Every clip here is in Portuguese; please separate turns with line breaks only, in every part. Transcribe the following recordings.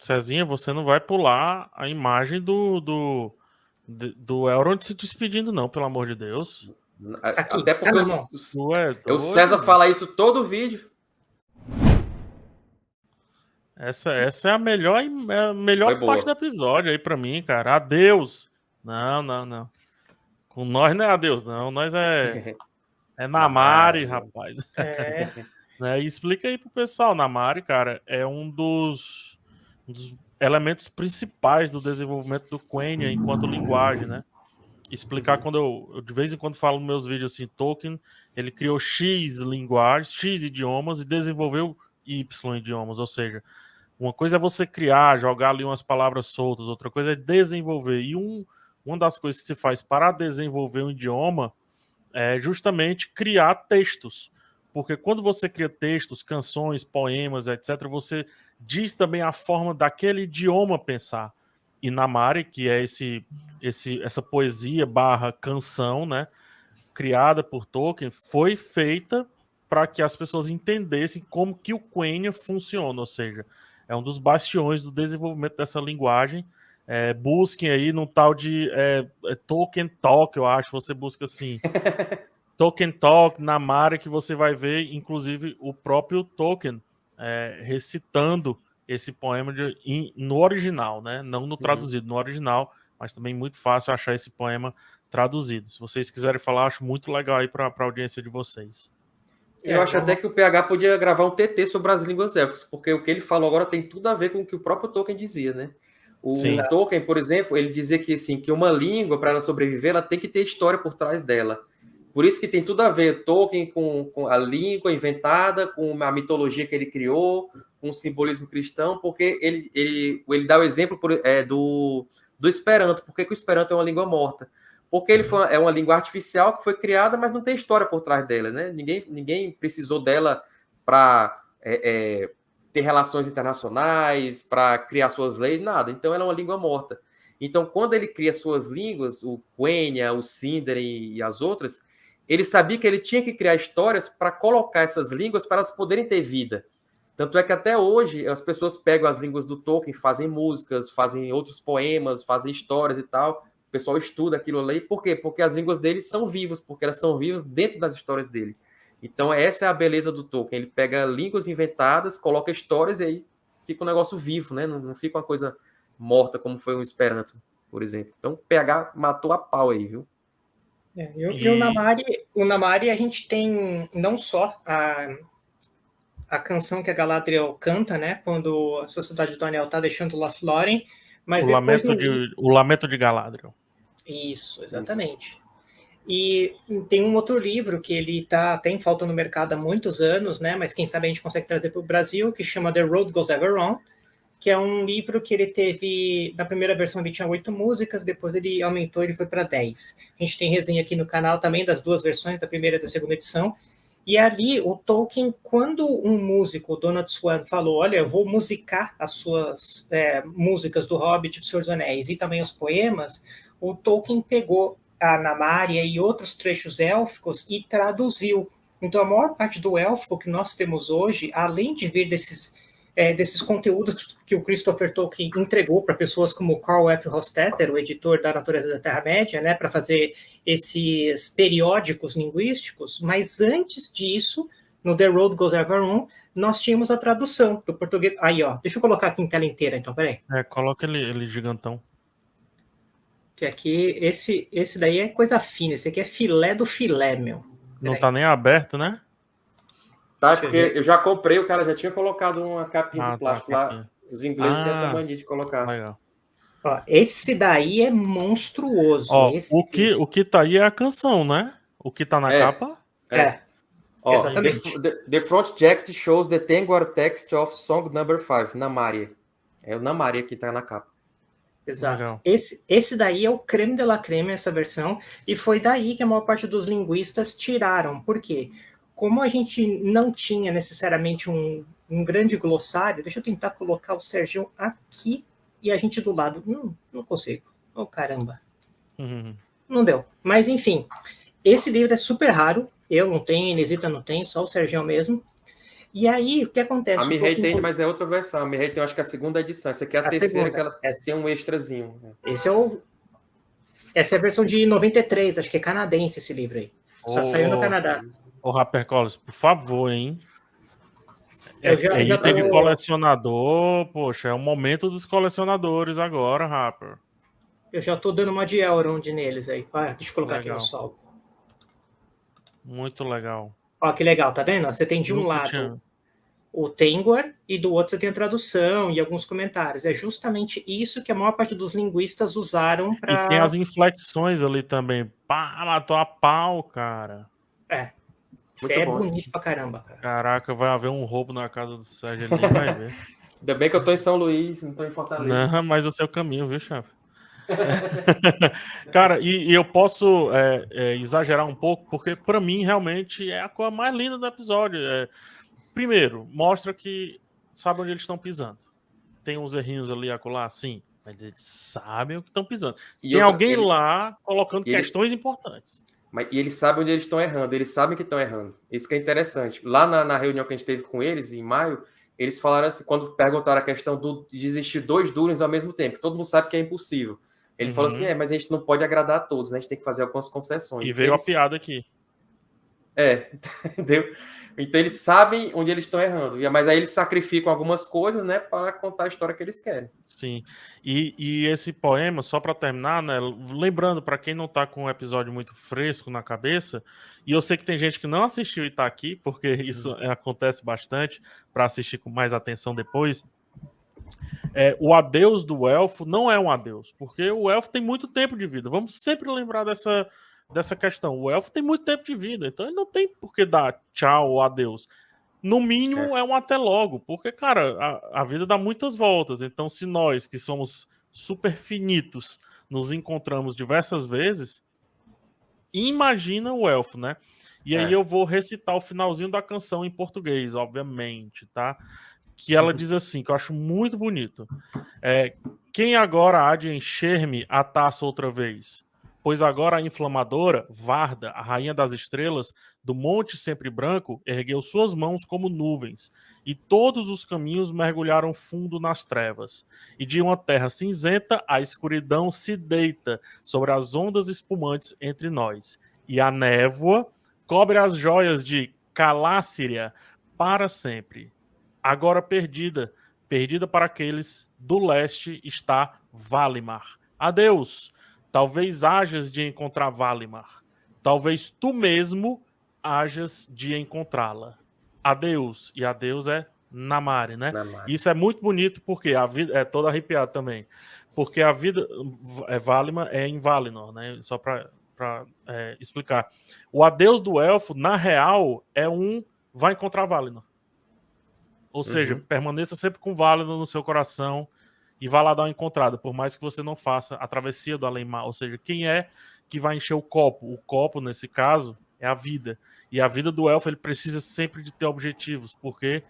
Cezinha, você não vai pular a imagem do, do, do Elrond se despedindo, não, pelo amor de Deus.
Aqui, Até porque o, é o César fala isso todo vídeo.
Essa, essa é a melhor, é a melhor parte do episódio aí para mim, cara. Adeus. Não, não, não. Com nós não é adeus, não. Nós é. É Namari, rapaz. É. né? E explica aí pro pessoal. Namari, cara, é um dos, um dos elementos principais do desenvolvimento do Quenya enquanto linguagem, né? Explicar quando eu, eu, de vez em quando falo nos meus vídeos assim, Tolkien, ele criou X linguagens, X idiomas e desenvolveu Y idiomas, ou seja, uma coisa é você criar, jogar ali umas palavras soltas, outra coisa é desenvolver. E um, uma das coisas que se faz para desenvolver um idioma é justamente criar textos. Porque quando você cria textos, canções, poemas, etc., você diz também a forma daquele idioma pensar. E Namari, que é esse, esse, essa poesia barra canção, né, criada por Tolkien, foi feita para que as pessoas entendessem como que o Quenya funciona, ou seja, é um dos bastiões do desenvolvimento dessa linguagem. É, busquem aí no tal de é, é, Tolkien Talk, eu acho. Você busca assim. Tolkien Talk, na Mara, que você vai ver, inclusive, o próprio Tolkien é, recitando esse poema de, in, no original, né? Não no uhum. traduzido, uhum. no original, mas também muito fácil achar esse poema traduzido. Se vocês quiserem falar, acho muito legal aí para a audiência de vocês.
Eu é, acho até que o PH podia gravar um TT sobre as línguas élficas, porque o que ele falou agora tem tudo a ver com o que o próprio Tolkien dizia, né? O Sim. Tolkien, por exemplo, ele dizia que, assim, que uma língua, para ela sobreviver, ela tem que ter história por trás dela. Por isso que tem tudo a ver Tolkien com, com a língua inventada, com a mitologia que ele criou, com o simbolismo cristão, porque ele, ele, ele dá o exemplo por, é, do, do Esperanto. Por que, o Esperanto é uma língua morta? porque ele foi, é uma língua artificial que foi criada, mas não tem história por trás dela, né? Ninguém, ninguém precisou dela para é, é, ter relações internacionais, para criar suas leis, nada. Então ela é uma língua morta. Então, quando ele cria suas línguas, o Quenya, o Sindri e as outras, ele sabia que ele tinha que criar histórias para colocar essas línguas para elas poderem ter vida. Tanto é que até hoje as pessoas pegam as línguas do Tolkien, fazem músicas, fazem outros poemas, fazem histórias e tal, o pessoal estuda aquilo ali. Por quê? Porque as línguas dele são vivas, porque elas são vivas dentro das histórias dele. Então, essa é a beleza do Tolkien. Ele pega línguas inventadas, coloca histórias e aí fica um negócio vivo, né? Não, fica uma coisa morta, como foi um Esperanto, por exemplo. Então, PH matou a pau aí, viu?
É, e, e o Namari, o Namari, a gente tem não só a, a canção que a Galadriel canta, né? Quando a Sociedade do Anel tá deixando Lothlórien, mas
o, lamento de, o lamento de Galadriel.
Isso, exatamente. Isso. E tem um outro livro que ele tá, tem falta no mercado há muitos anos, né? Mas quem sabe a gente consegue trazer para o Brasil, que chama The Road Goes Ever On, que é um livro que ele teve, na primeira versão ele tinha oito músicas, depois ele aumentou, ele foi para dez. A gente tem resenha aqui no canal também das duas versões, da primeira e da segunda edição, e ali, o Tolkien, quando um músico, Donald Swan, falou: Olha, eu vou musicar as suas é, músicas do Hobbit, do Senhor dos Anéis e também os poemas, o Tolkien pegou a Namária e outros trechos élficos e traduziu. Então, a maior parte do élfico que nós temos hoje, além de vir desses é, desses conteúdos que o Christopher Tolkien entregou para pessoas como Carl F. Hofstetter, o editor da Natureza da Terra-média, né, para fazer esses periódicos linguísticos, mas antes disso, no The Road Goes Ever On, nós tínhamos a tradução do português. Aí, ó, deixa eu colocar aqui em tela inteira, então, peraí.
É, coloca ele, ele gigantão.
Que aqui, esse, esse daí é coisa fina, esse aqui é filé do filé, meu. Peraí.
Não tá nem aberto, né?
Tá, porque eu já comprei, o cara já tinha colocado uma capinha ah, de tá, plástico tá, lá. Os ingleses ah, têm essa ah, mania de colocar. Legal.
Ó, esse daí é monstruoso.
Ó,
esse
o, que, o que tá aí é a canção, né? O que tá na
é,
capa?
É. é. Ó, Exatamente. The, the, front jacket shows the Tengwar text of song number 5, Namaria. É o Namaria que tá na capa.
Exato. Esse, esse daí é o creme de la creme, essa versão, e foi daí que a maior parte dos linguistas tiraram. Por quê? Como a gente não tinha necessariamente um, um grande glossário, deixa eu tentar colocar o Sérgio aqui e a gente do lado. Não, não consigo. Oh, caramba. Uhum. Não deu. Mas, enfim, esse livro é super raro. Eu não tenho, Inesita não tem, só o Sérgio mesmo. E aí, o que acontece?
A Mirrey tem, mas é outra versão. A Mirrey tem, acho que é a segunda edição. Essa aqui é a, a terceira, segunda. que ela é. tem um extrazinho.
Esse é o... Essa é a versão de 93, acho que é canadense esse livro aí. Só oh, saiu no Canadá.
Ô, Rapper Collins, por favor, hein? É, já, é já item tô... colecionador, poxa, é o momento dos colecionadores agora, Rapper.
Eu já tô dando uma de Elrond neles aí. Ah, deixa eu colocar legal. aqui no sol.
Muito legal.
Ó, que legal, tá vendo? Você tem de um lado tinha. O Tengwar e do outro você tem a tradução e alguns comentários. É justamente isso que a maior parte dos linguistas usaram para.
E tem as inflexões ali também. Pá, matou a pau, cara.
É. Isso é bom, bonito pra caramba, cara.
Caraca, vai haver um roubo na casa do Sérgio, ele nem vai ver.
Ainda bem que eu tô em São Luís, não tô em Fortaleza.
Não, mas o seu caminho, viu, chefe? Cara, e, e, eu posso é, é, exagerar um pouco, porque para mim realmente é a coisa mais linda do episódio. É, primeiro, mostra que sabe onde eles estão pisando. Tem uns errinhos ali acolá, sim, mas eles sabem o que estão pisando. E Tem alguém ele, lá colocando ele, questões importantes.
Mas, e eles sabem onde eles estão errando, eles sabem que estão errando. Isso que é interessante. Lá na, na, reunião que a gente teve com eles, em maio, eles falaram assim, quando perguntaram a questão do, de existir dois Durins ao mesmo tempo, todo mundo sabe que é impossível. Ele uhum. falou assim: é, mas a gente não pode agradar a todos, né? A gente tem que fazer algumas concessões.
E veio eles... a piada aqui.
É, entendeu? Então eles sabem onde eles estão errando. Mas aí eles sacrificam algumas coisas, né, para contar a história que eles querem.
Sim. E, e esse poema, só para terminar, né, lembrando para quem não está com um episódio muito fresco na cabeça, e eu sei que tem gente que não assistiu e está aqui, porque isso uhum. acontece bastante, para assistir com mais atenção depois é, o adeus do elfo não é um adeus, porque o elfo tem muito tempo de vida. Vamos sempre lembrar dessa, dessa questão. O elfo tem muito tempo de vida, então ele não tem por que dar tchau ou adeus. No mínimo é, é um até logo, porque, cara, a, a vida dá muitas voltas. Então, se nós, que somos super finitos, nos encontramos diversas vezes, imagina o elfo, né? E aí é. eu vou recitar o finalzinho da canção em português, obviamente, tá? que ela diz assim, que eu acho muito bonito. É, Quem agora há de encher-me a taça outra vez? Pois agora a inflamadora, Varda, a rainha das estrelas, do monte sempre branco, ergueu suas mãos como nuvens, e todos os caminhos mergulharam fundo nas trevas. E de uma terra cinzenta, a escuridão se deita sobre as ondas espumantes entre nós. E a névoa cobre as joias de Caláciria para sempre agora perdida. Perdida para aqueles do leste está Valimar. Adeus. Talvez hajas de encontrar Valimar. Talvez tu mesmo hajas de encontrá-la. Adeus. E adeus é Namari, né? Namari. Isso é muito bonito porque a vida é toda arrepiada também. Porque a vida é Valimar é em Valinor, né? Só para é, explicar. O adeus do elfo, na real, é um vai encontrar Valinor. Ou seja, uhum. permaneça sempre com válido no seu coração e vá lá dar uma encontrada, por mais que você não faça a travessia do além-mar. Ou seja, quem é que vai encher o copo? O copo, nesse caso, é a vida. E a vida do elfo, ele precisa sempre de ter objetivos, porque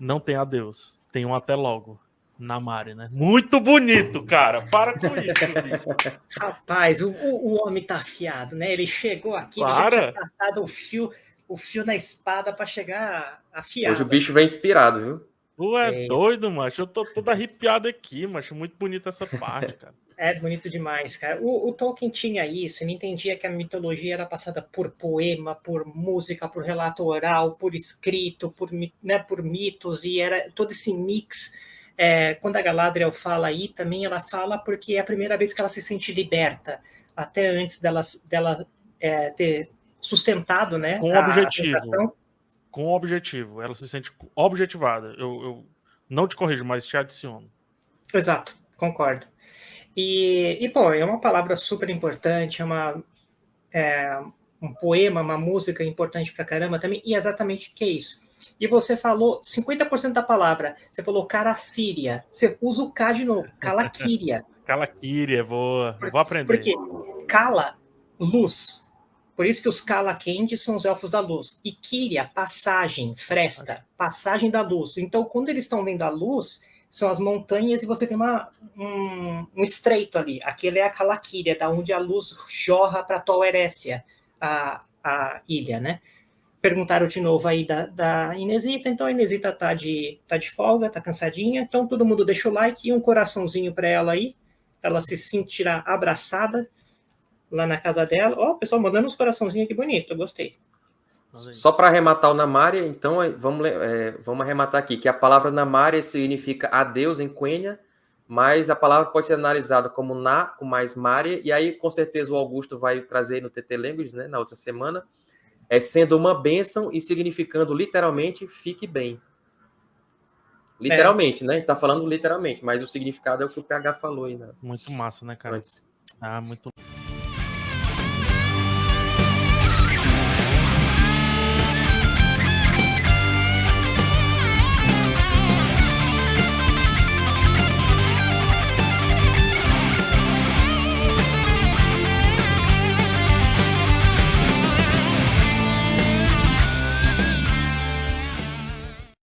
não tem adeus, tem um até logo. Na Mari, né? Muito bonito, cara. Para com isso.
Rapaz, o, o, homem tá afiado, né? Ele chegou aqui, Para. já tinha passado o fio o fio na espada para chegar afiado.
Hoje o bicho vem inspirado, viu?
Tu é, é, doido, macho. Eu tô todo arrepiado aqui, macho. Muito bonita essa parte, cara.
É bonito demais, cara. O, o, Tolkien tinha isso, ele entendia que a mitologia era passada por poema, por música, por relato oral, por escrito, por, né, por mitos, e era todo esse mix. É, quando a Galadriel fala aí, também ela fala porque é a primeira vez que ela se sente liberta, até antes dela, dela é, ter sustentado, né?
Com objetivo. Com objetivo. Ela se sente objetivada. Eu, eu não te corrijo, mas te adiciono.
Exato, concordo. E, e pô, é uma palavra super importante, é uma. É, um poema, uma música importante pra caramba também, e exatamente o que é isso. E você falou 50% da palavra, você falou caracíria, você usa o K de novo, calaquíria.
calaquíria, boa, vou aprender.
Porque cala, luz, por isso que os Kalakendi são os elfos da luz. E Kyria, passagem, fresta, passagem da luz. Então, quando eles estão vendo a luz, são as montanhas e você tem uma, um, um estreito ali. Aquele é a Kalakiria, da onde a luz jorra para Tol Erécia, a, a ilha, né? perguntaram de novo aí da, da Inesita, então a Inesita tá de, tá de folga, tá cansadinha, então todo mundo deixa o like e um coraçãozinho para ela aí, ela se sentirá abraçada lá na casa dela. Ó, oh, pessoal mandando uns coraçãozinhos aqui bonito, eu gostei.
Só para arrematar o Namária, então vamos, é, vamos arrematar aqui, que a palavra Namária significa adeus em Quenya, mas a palavra pode ser analisada como na, com mais Mária, e aí com certeza o Augusto vai trazer no TT Language, né, na outra semana, é sendo uma bênção e significando literalmente fique bem. Literalmente, é. né? A gente tá falando literalmente, mas o significado é o que o PH falou aí, né?
Muito massa, né, cara? Antes. Ah, muito